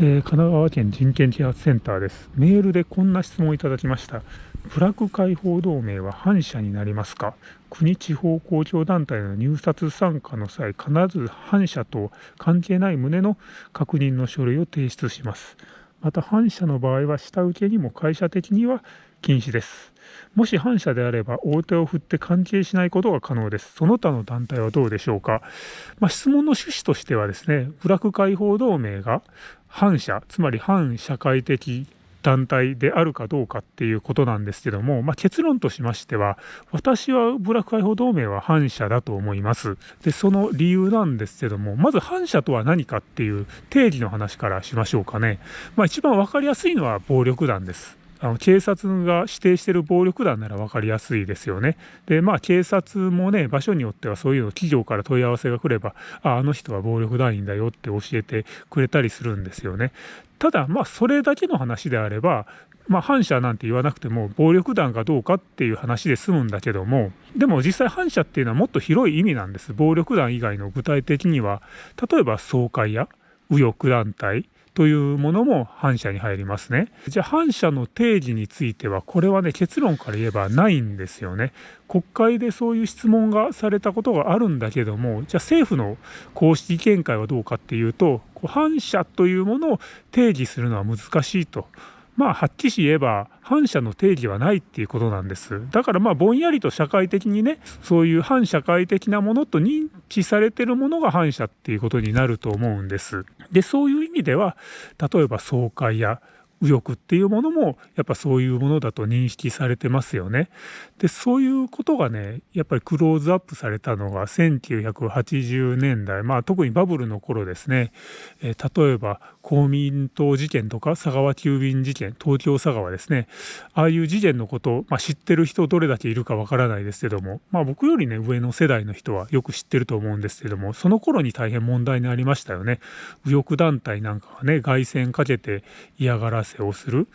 えー、神奈川県人権啓発センターです。メールでこんな質問をいただきました。ブラック解放同盟は反社になりますか？国地方公共団体の入札参加の際、必ず反社と関係ない旨の確認の書類を提出します。また反社の場合は下請けにも会社的には禁止です。もし反社であれば大手を振って関係しないことが可能です。その他の団体はどうでしょうか。まあ、質問の趣旨としてはですね、ブラック解放同盟が反社、つまり反社会的団体であるかどうかっていうことなんですけども、まあ、結論としましては、私はブラック解放同盟は反社だと思います。で、その理由なんですけども、まず反社とは何かっていう定義の話からしましょうかね。まあ、一番わかりやすいのは暴力団です。あの警察が指定してる暴力団なら分かりやすいですよね。でまあ警察もね場所によってはそういうの企業から問い合わせが来ればああの人は暴力団員だよって教えてくれたりするんですよね。ただまあそれだけの話であればまあ、反社なんて言わなくても暴力団かどうかっていう話で済むんだけどもでも実際反社っていうのはもっと広い意味なんです暴力団以外の具体的には例えば総会や右翼団体というものも反社に入りますね。じゃあ反社の定義についてはこれはね結論から言えばないんですよね。国会でそういう質問がされたことがあるんだけどもじゃあ政府の公式見解はどうかっていうと反社というものを定義するのは難しいと。まあはっきり言えば反社の定義はないっていうことなんです。だからまあぼんやりと社会的にねそういう反社会的なものと認知されてるものが反社っていうことになると思うんです。でそういう意味では例えば総会や右翼っていうものもやっぱそういうものだと認識されてますよね。でそういうことがねやっぱりクローズアップされたのが1980年代まあ特にバブルの頃ですね、えー、例えば公民党事件とか佐川急便事件東京佐川ですねああいう事件のこと、まあ、知ってる人どれだけいるかわからないですけどもまあ僕よりね上の世代の人はよく知ってると思うんですけどもその頃に大変問題になりましたよね。右翼団体なんかがね凱旋かけて嫌がらせをする。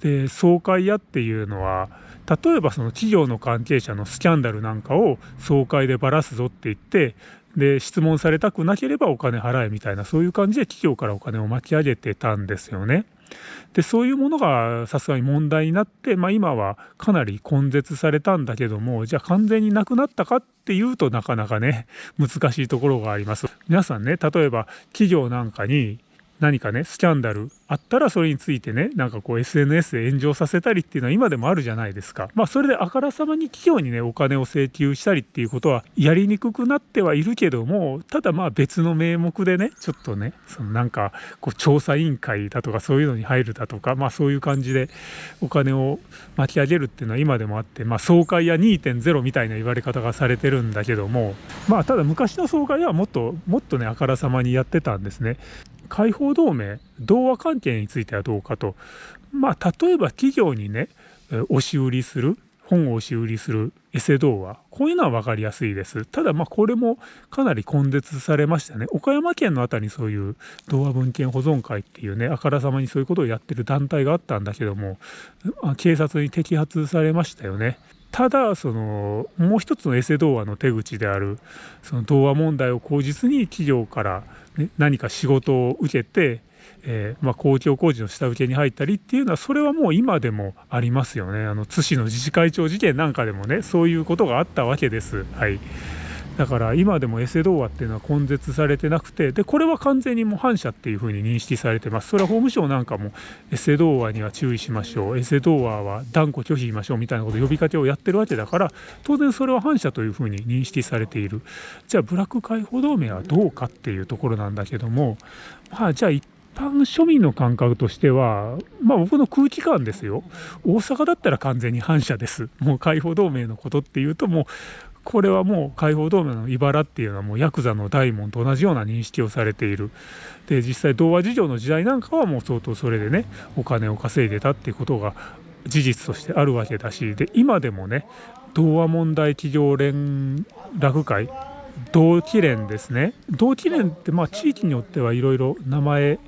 で総会屋っていうのは例えばその企業の関係者のスキャンダルなんかを総会でばらすぞって言ってで質問されたくなければお金払えみたいなそういう感じで企業からお金を巻き上げてたんですよね。でそういうものがさすがに問題になって、まあ、今はかなり根絶されたんだけどもじゃあ完全になくなったかっていうとなかなかね難しいところがあります。皆さんね例えば企業なんかに何かねスキャンダルあったらそれについてねなんかこう SNS で炎上させたりっていうのは今でもあるじゃないですか。まあそれであからさまに企業にねお金を請求したりっていうことはやりにくくなってはいるけどもただまあ別の名目でねちょっとねそのなんかこう調査委員会だとかそういうのに入るだとかまあそういう感じでお金を巻き上げるっていうのは今でもあってまあ総会や2.0みたいな言われ方がされてるんだけどもまあただ昔の総会ではもっともっとねあからさまにやってたんですね。解放同盟同和関係についてはどうかと。まあ例えば企業にね押し売りする本を押し売りするエセ童話。こういうのは分かりやすいです。ただまあこれもかなり根絶されましたね。岡山県の辺りにそういう童話文献保存会っていうねあからさまにそういうことをやってる団体があったんだけども警察に摘発されましたよね。ただそのもう一つのエセ童話の手口であるその童話問題を口実に企業から、ね、何か仕事を受けて、えー、まあ、公共工事の下請けに入ったりっていうのはそれはもう今でもありますよねあの津市の自治会長事件なんかでもねそういうことがあったわけです。はいだから今でもエセ童話っていうのは根絶されてなくてでこれは完全にもう反社っていうふうに認識されてますそれは法務省なんかもエセ童話には注意しましょうエセ童話は断固拒否しましょうみたいなこと呼びかけをやってるわけだから当然それは反社というふうに認識されているじゃあブラック解放同盟はどうかっていうところなんだけどもまあじゃあ一般庶民の感覚としては、まあ僕の空気感ですよ。大阪だったら完全に反社です。もう解放同盟のことっていうともうこれはもう解放同盟の茨っていうのはもうヤクザの大門と同じような認識をされている。で実際童話事情の時代なんかはもう相当それでねお金を稼いでたっていうことが事実としてあるわけだしで今でもね童話問題企業連絡会同期連ですね。同期連ってまあ地域によってはいろいろ名前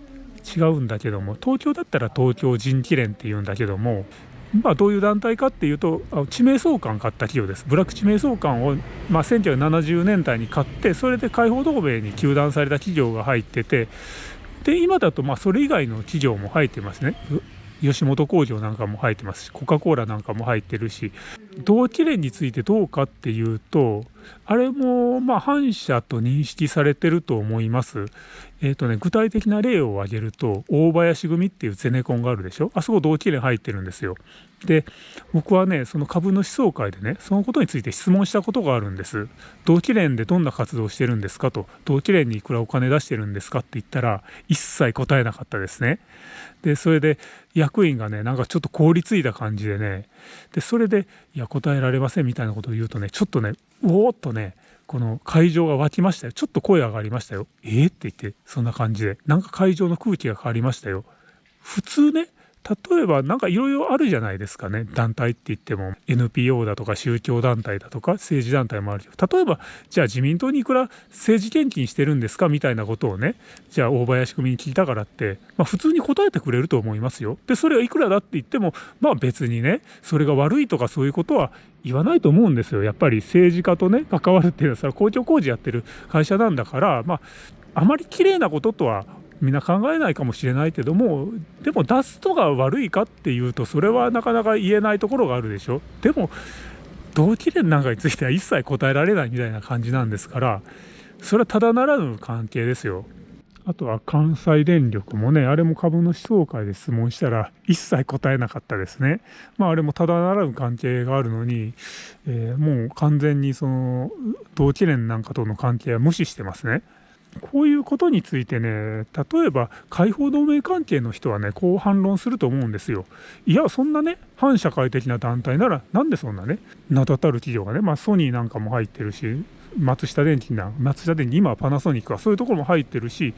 違うんだけども東京だったら東京人気連っていうんだけどもまあ、どういう団体かっていうと地名相関買った企業です。ブラック地名相関を、まあ、1970年代に買ってそれで解放同盟に糾弾された企業が入っててで今だとまあそれ以外の企業も入ってますね。吉本工場なんかも入ってますしコカ・コーラなんかも入ってるし同期連についてどうかっていうとあれもまあ反社と認識されてると思います。えっ、ー、とね具体的な例を挙げると大林組っていうゼネコンがあるでしょ？あそこ同期連入ってるんですよ。で僕はねその株主総会でねそのことについて質問したことがあるんです。同期連でどんな活動してるんですかと。同期連にいくらお金出してるんですかって言ったら一切答えなかったですね。でそれで役員がねなんかちょっと凍りついた感じでね。でそれで「いや答えられません」みたいなことを言うとねちょっとねうおーっとねこの会場が沸きましたよ。ちょっと声上がりましたよ。えー、って言ってそんな感じで。なんか会場の空気が変わりましたよ。普通ね例えば何かいろいろあるじゃないですかね。団体って言っても。NPO だとか宗教団体だとか政治団体もあるけど。例えばじゃあ自民党にいくら政治献金してるんですか？みたいなことをね。じゃあ大林組に聞いたからって、まあ、普通に答えてくれると思いますよ。でそれはいくらだって言ってもまあ別にねそれが悪いとかそういうことは言わないと思うんですよやっぱり政治家とね関わるっていうのは公共工事やってる会社なんだからまああまり綺麗なこととはみんな考えないかもしれないけどもでも出すとが悪いかっていうとそれはなかなか言えないところがあるでしょでも同期連なんかについては一切答えられないみたいな感じなんですからそれはただならぬ関係ですよ。あとは関西電力もね、あれも株主総会で質問したら一切答えなかったですね。まああれもただならぬ関係があるのに、えー、もう完全にその同期連なんかとの関係は無視してますね。こういうことについてね、例えば解放同盟関係の人はね、こう反論すると思うんですよ。いや、そんなね、反社会的な団体なら、なんでそんなね、名だたる企業がね、まあ、ソニーなんかも入ってるし、松下電器な、松下電器、今はパナソニックはそういうところも入ってるし、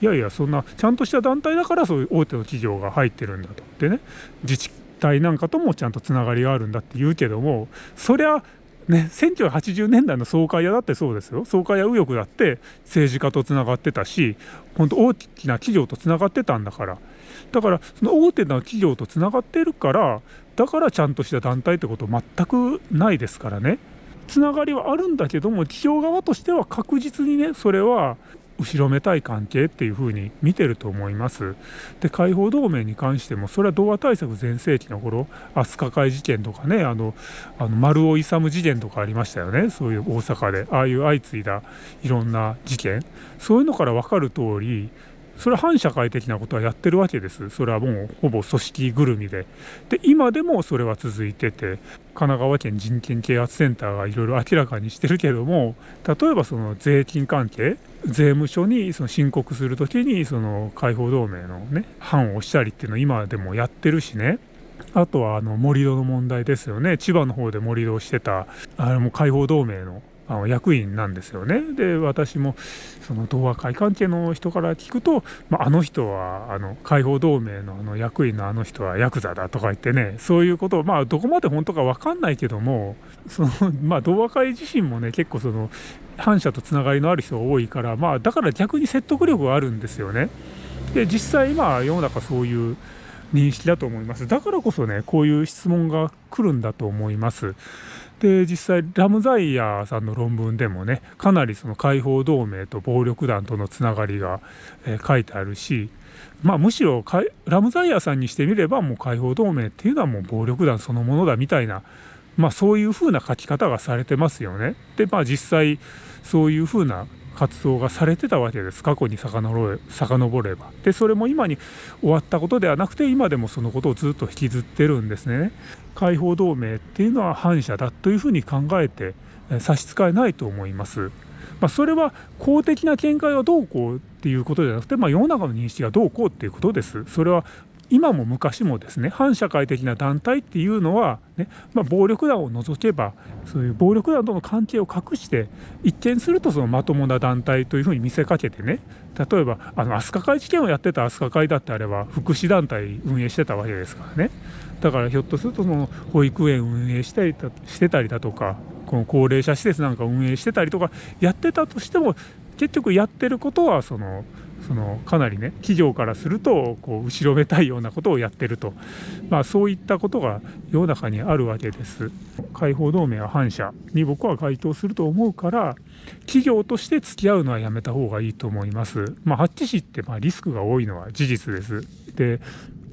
いやいや、そんな、ちゃんとした団体だからそういう大手の企業が入ってるんだと。でね、自治体なんかともちゃんとつながりがあるんだって言うけども、そりゃ、ね、1980年代の総会屋だってそうですよ。総会屋右翼だって政治家とつながってたし本当大きな企業とつながってたんだから。だからその大手な企業とつながってるからだからちゃんとした団体ってこと全くないですからね。つながりはあるんだけども企業側としては確実にねそれは後ろめたい関係っていうふうに見てると思います。で解放同盟に関してもそれは童話対策全盛期の頃飛鳥会事件とかねあのあの丸尾勇事件とかありましたよねそういう大阪でああいう相次いだいろんな事件そういうのから分かる通りそれは反社会的なことはやってるわけです。それはもうほぼ組織ぐるみで。で、今でもそれは続いてて、神奈川県人権啓発センターがいろいろ明らかにしてるけども、例えばその税金関係、税務署にその申告するときに、その解放同盟のね、判をしたりっていうのを今でもやってるしね。あとはあの盛り土の問題ですよね。千葉の方で盛り土をしてた、あれも解放同盟のあの役員なんですよね。で私もその同和会関係の人から聞くと、まあ、あの人はあの解放同盟のあの役員のあの人はヤクザだとか言ってねそういうことをまあどこまで本当か分かんないけどもそのまあ同和会自身もね結構その反社とつながりのある人が多いからまあだから逆に説得力があるんですよね。で実際今世の中そういう認識だと思います。だからこそねこういう質問が来るんだと思います。で実際ラムザイヤーさんの論文でもねかなりその解放同盟と暴力団とのつながりが、えー、書いてあるしまあむしろラムザイヤーさんにしてみればもう解放同盟っていうのはもう暴力団そのものだみたいなまあそういうふうな書き方がされてますよね。でまあ実際そういうふうな活動がされてたわけです過去に遡ればでそれも今に終わったことではなくて今でもそのことをずっと引きずってるんですね解放同盟っていうのは反社だというふうに考えて差し支えないと思います。まあ、それは公的な見解はどうこうっていうことじゃなくて、まあ、世の中の認識がどうこうっていうことです。それは今も昔もですね反社会的な団体っていうのはね、まあ、暴力団を除けばそういう暴力団との関係を隠して一見するとそのまともな団体というふうに見せかけてね例えばあの飛鳥会事件をやってた飛鳥会だってあれば福祉団体運営してたわけですからね。だからひょっとするとその保育園運営したりしてたりだとかこの高齢者施設なんか運営してたりとかやってたとしても結局やってることはそのそのかなりね企業からするとこう後ろめたいようなことをやってると、まあ、そういったことが世の中にあるわけです。解放同盟は反社に僕は該当すると思うから企業として付き合うのはやめた方がいいと思います。まあ、ハッチ市ってまあリスクが多いのは事実です。で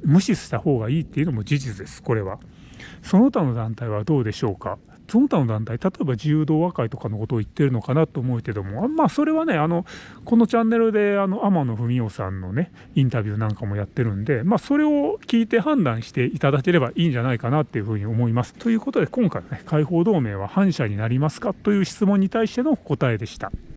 無視した方がいいっていうのも事実ですこれは。その他の団体はどうでしょうか？その他の団体、例えば自由同和会とかのことを言ってるのかなと思うけども、まあ、それはね、あのこのチャンネルであの天野文雄さんのね、インタビューなんかもやってるんで、まあ、それを聞いて判断していただければいいんじゃないかなっていうふうに思います。ということで、今回ね、解放同盟は反社になりますかという質問に対しての答えでした。